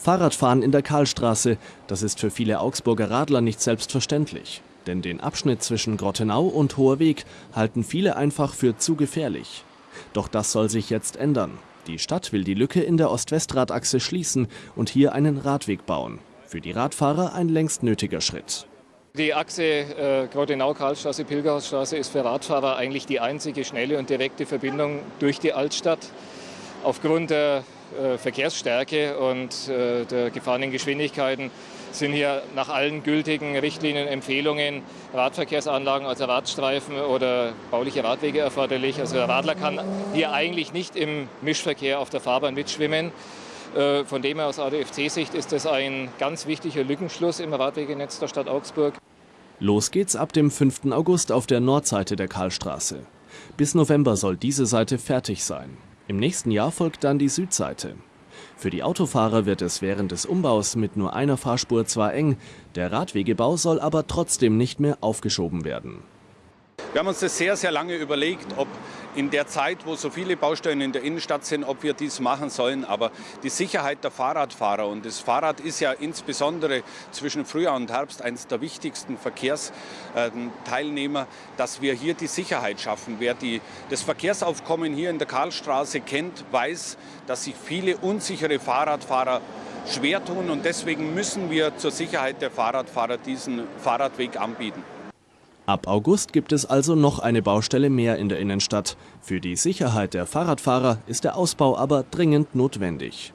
Fahrradfahren in der Karlstraße, das ist für viele Augsburger Radler nicht selbstverständlich. Denn den Abschnitt zwischen Grottenau und Hoher Weg halten viele einfach für zu gefährlich. Doch das soll sich jetzt ändern. Die Stadt will die Lücke in der Ost-West-Radachse schließen und hier einen Radweg bauen. Für die Radfahrer ein längst nötiger Schritt. Die Achse äh, Grottenau-Karlstraße, Pilgerhausstraße ist für Radfahrer eigentlich die einzige schnelle und direkte Verbindung durch die Altstadt. Aufgrund der äh, Verkehrsstärke und äh, der gefahrenen Geschwindigkeiten sind hier nach allen gültigen Richtlinien, Empfehlungen Radverkehrsanlagen, also Radstreifen oder bauliche Radwege erforderlich. Also der Radler kann hier eigentlich nicht im Mischverkehr auf der Fahrbahn mitschwimmen. Äh, von dem her aus ADFC-Sicht ist das ein ganz wichtiger Lückenschluss im Radwegenetz der Stadt Augsburg. Los geht's ab dem 5. August auf der Nordseite der Karlstraße. Bis November soll diese Seite fertig sein. Im nächsten Jahr folgt dann die Südseite. Für die Autofahrer wird es während des Umbaus mit nur einer Fahrspur zwar eng, der Radwegebau soll aber trotzdem nicht mehr aufgeschoben werden. Wir haben uns das sehr, sehr lange überlegt, ob in der Zeit, wo so viele Baustellen in der Innenstadt sind, ob wir dies machen sollen. Aber die Sicherheit der Fahrradfahrer und das Fahrrad ist ja insbesondere zwischen Frühjahr und Herbst eines der wichtigsten Verkehrsteilnehmer, dass wir hier die Sicherheit schaffen. Wer die, das Verkehrsaufkommen hier in der Karlstraße kennt, weiß, dass sich viele unsichere Fahrradfahrer schwer tun und deswegen müssen wir zur Sicherheit der Fahrradfahrer diesen Fahrradweg anbieten. Ab August gibt es also noch eine Baustelle mehr in der Innenstadt. Für die Sicherheit der Fahrradfahrer ist der Ausbau aber dringend notwendig.